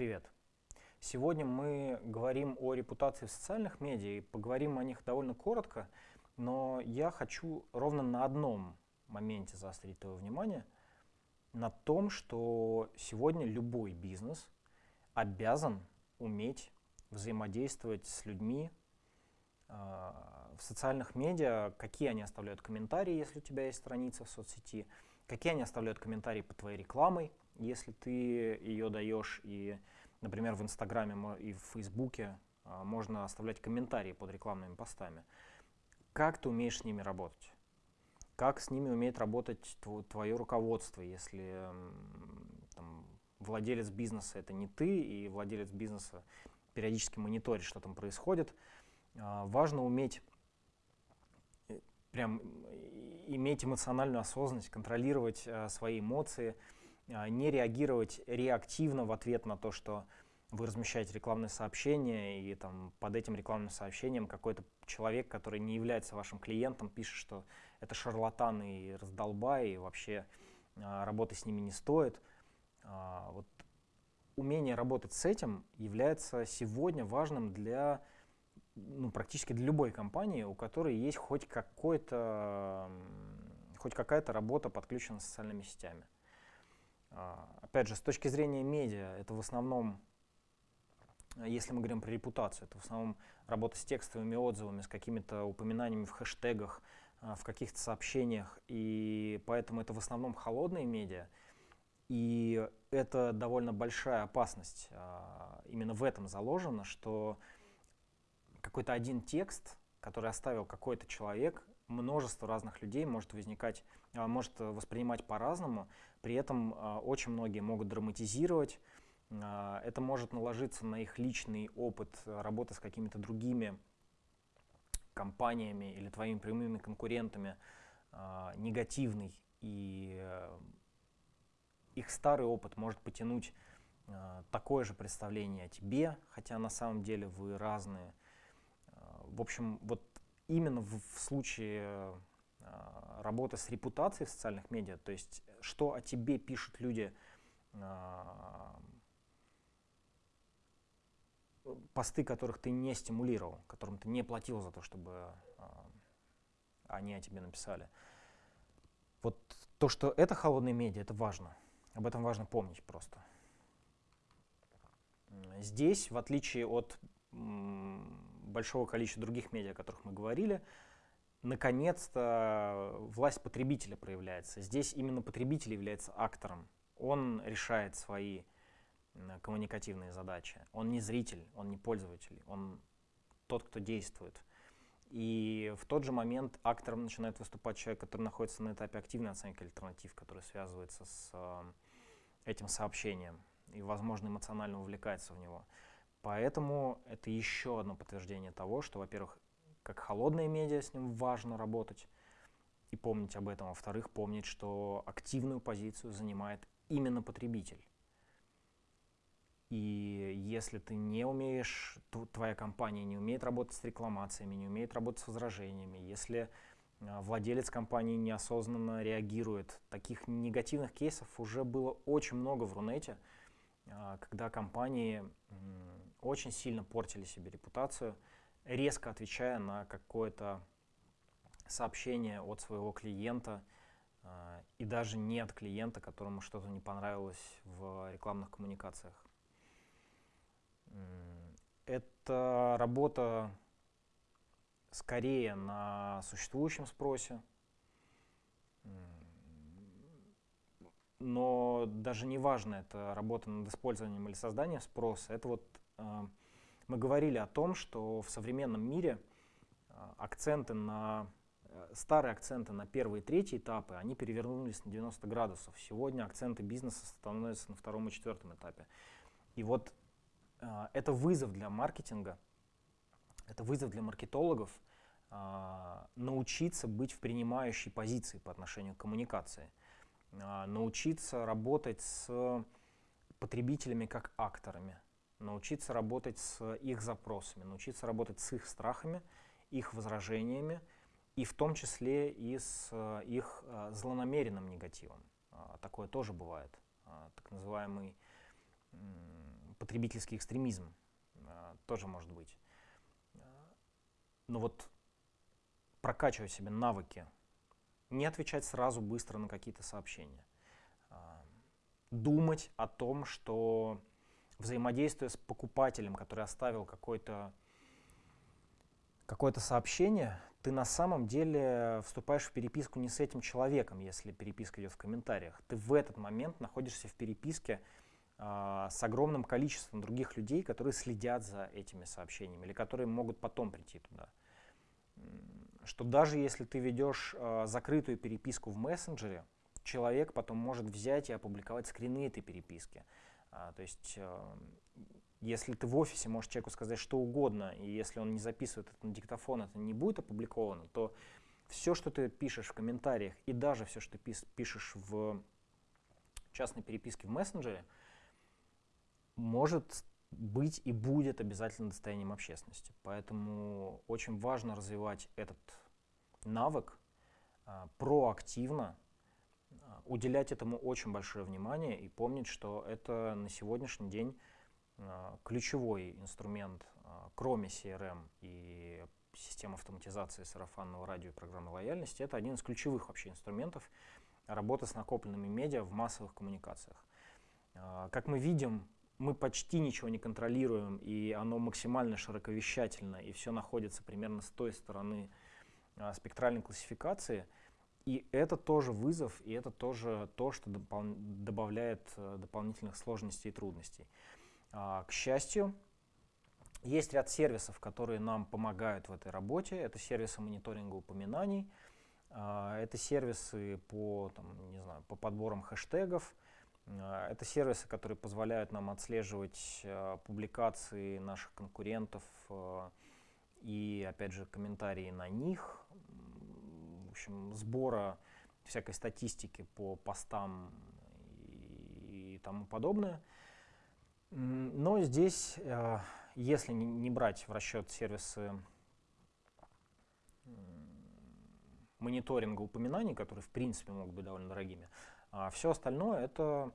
Привет! Сегодня мы говорим о репутации в социальных медиа и поговорим о них довольно коротко, но я хочу ровно на одном моменте заострить твое внимание, на том, что сегодня любой бизнес обязан уметь взаимодействовать с людьми э, в социальных медиа, какие они оставляют комментарии, если у тебя есть страница в соцсети, какие они оставляют комментарии под твоей рекламой, если ты ее даешь, и, например, в Инстаграме и в Фейсбуке э, можно оставлять комментарии под рекламными постами. Как ты умеешь с ними работать? Как с ними умеет работать твое руководство, если там, владелец бизнеса это не ты, и владелец бизнеса периодически мониторит, что там происходит. А, важно уметь э, прям иметь эмоциональную осознанность, контролировать а, свои эмоции, а, не реагировать реактивно в ответ на то, что вы размещаете рекламное сообщение, и там под этим рекламным сообщением какой-то человек, который не является вашим клиентом, пишет, что это шарлатан и раздолбай, и вообще работы с ними не стоит. Вот умение работать с этим является сегодня важным для ну, практически для любой компании, у которой есть хоть какой-то хоть какая-то работа подключена с социальными сетями. А, опять же, с точки зрения медиа, это в основном, если мы говорим про репутацию, это в основном работа с текстовыми отзывами, с какими-то упоминаниями в хэштегах, а, в каких-то сообщениях, и поэтому это в основном холодные медиа. И это довольно большая опасность. А, именно в этом заложено, что какой-то один текст, который оставил какой-то человек, множество разных людей может возникать, может воспринимать по-разному. При этом а, очень многие могут драматизировать. Это может наложиться на их личный опыт работы с какими-то другими компаниями или твоими прямыми конкурентами негативный. И их старый опыт может потянуть такое же представление о тебе, хотя на самом деле вы разные. В общем, вот именно в случае э, работы с репутацией в социальных медиа, то есть что о тебе пишут люди, э, посты, которых ты не стимулировал, которым ты не платил за то, чтобы э, они о тебе написали. Вот то, что это холодные медиа, это важно. Об этом важно помнить просто. Здесь, в отличие от большого количества других медиа, о которых мы говорили, наконец-то власть потребителя проявляется. Здесь именно потребитель является актором. Он решает свои коммуникативные задачи. Он не зритель, он не пользователь, он тот, кто действует. И в тот же момент актором начинает выступать человек, который находится на этапе активной оценки альтернатив, который связывается с э, этим сообщением и, возможно, эмоционально увлекается в него. Поэтому это еще одно подтверждение того, что, во-первых, как холодные медиа с ним важно работать и помнить об этом. Во-вторых, помнить, что активную позицию занимает именно потребитель. И если ты не умеешь, твоя компания не умеет работать с рекламациями, не умеет работать с возражениями, если а, владелец компании неосознанно реагирует, таких негативных кейсов уже было очень много в Рунете, а, когда компании очень сильно портили себе репутацию, резко отвечая на какое-то сообщение от своего клиента, а, и даже не от клиента, которому что-то не понравилось в рекламных коммуникациях. Это работа скорее на существующем спросе, но даже не важно, это работа над использованием или созданием спроса. Это вот э, мы говорили о том, что в современном мире э, акценты на э, старые акценты на первый и третий этапы, они перевернулись на 90 градусов. Сегодня акценты бизнеса становятся на втором и четвертом этапе. И вот а, это вызов для маркетинга, это вызов для маркетологов научиться быть в принимающей позиции по отношению к коммуникации, научиться работать с потребителями как акторами, научиться работать с их запросами, научиться работать с их страхами, их возражениями, и в том числе и с их злонамеренным негативом. Такое тоже бывает, так называемый потребительский экстремизм тоже может быть. Но вот прокачивать себе навыки, не отвечать сразу быстро на какие-то сообщения, думать о том, что взаимодействуя с покупателем, который оставил какое-то сообщение, ты на самом деле вступаешь в переписку не с этим человеком, если переписка идет в комментариях. Ты в этот момент находишься в переписке э, с огромным количеством других людей, которые следят за этими сообщениями или которые могут потом прийти туда. Что даже если ты ведешь э, закрытую переписку в мессенджере, человек потом может взять и опубликовать скрины этой переписки. А, то есть э, если ты в офисе можешь человеку сказать что угодно, и если он не записывает это на диктофон, это не будет опубликовано, то все, что ты пишешь в комментариях, и даже все, что ты пишешь в частной переписке в мессенджере, может быть и будет обязательно достоянием общественности. Поэтому очень важно развивать этот навык а, проактивно, уделять этому очень большое внимание и помнить, что это на сегодняшний день а, ключевой инструмент, а, кроме CRM и системы автоматизации сарафанного радио и программы лояльности, это один из ключевых вообще инструментов работы с накопленными медиа в массовых коммуникациях. А, как мы видим, мы почти ничего не контролируем, и оно максимально широковещательно, и все находится примерно с той стороны спектральной классификации. И это тоже вызов, и это тоже то, что допол добавляет э, дополнительных сложностей и трудностей. А, к счастью, есть ряд сервисов, которые нам помогают в этой работе. Это сервисы мониторинга упоминаний, а, это сервисы по, там, не знаю, по подборам хэштегов, а, это сервисы, которые позволяют нам отслеживать публикации наших конкурентов и, опять же, комментарии на них, общем, сбора всякой статистики по постам и, и тому подобное. Но здесь, э, если не брать в расчет сервисы мониторинга упоминаний, которые в принципе могут быть довольно дорогими, а все остальное это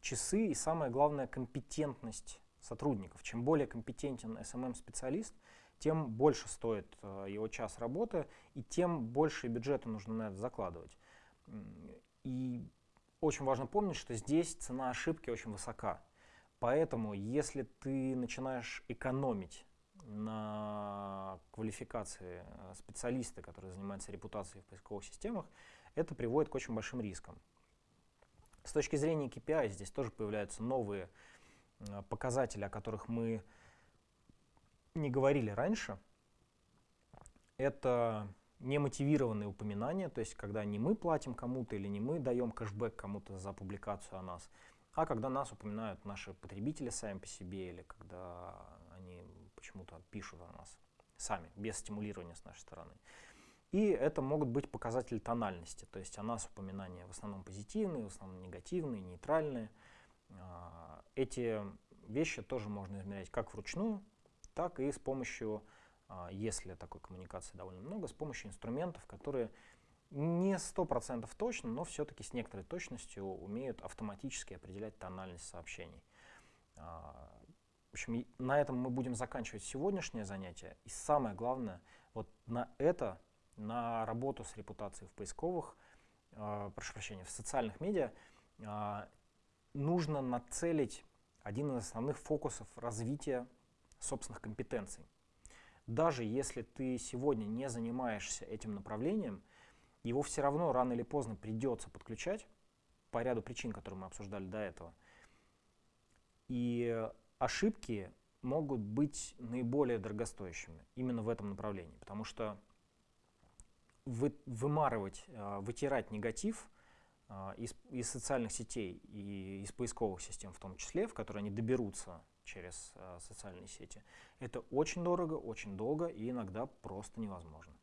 часы и самое главное компетентность сотрудников. Чем более компетентен SMM-специалист, тем больше стоит э, его час работы и тем больше бюджета нужно на это закладывать. И очень важно помнить, что здесь цена ошибки очень высока. Поэтому, если ты начинаешь экономить на квалификации э, специалиста, который занимается репутацией в поисковых системах, это приводит к очень большим рискам. С точки зрения KPI здесь тоже появляются новые э, показатели, о которых мы не говорили раньше. Это немотивированные упоминания, то есть когда не мы платим кому-то или не мы даем кэшбэк кому-то за публикацию о нас, а когда нас упоминают наши потребители сами по себе, или когда они почему-то пишут о нас сами, без стимулирования с нашей стороны. И это могут быть показатели тональности, то есть о нас упоминания в основном позитивные, в основном негативные, нейтральные. А, эти вещи тоже можно измерять как вручную, так и с помощью, а, если такой коммуникации довольно много, с помощью инструментов, которые не сто процентов точно, но все-таки с некоторой точностью умеют автоматически определять тональность сообщений. А, в общем, на этом мы будем заканчивать сегодняшнее занятие. И самое главное, вот на это, на работу с репутацией в поисковых, э, прошу прощения, в социальных медиа, э, нужно нацелить один из основных фокусов развития собственных компетенций. Даже если ты сегодня не занимаешься этим направлением, его все равно рано или поздно придется подключать по ряду причин, которые мы обсуждали до этого. И ошибки могут быть наиболее дорогостоящими именно в этом направлении, потому что вы, вымарывать, э, вытирать негатив э, из, из социальных сетей и из поисковых систем в том числе, в которые они доберутся через э, социальные сети, это очень дорого, очень долго и иногда просто невозможно.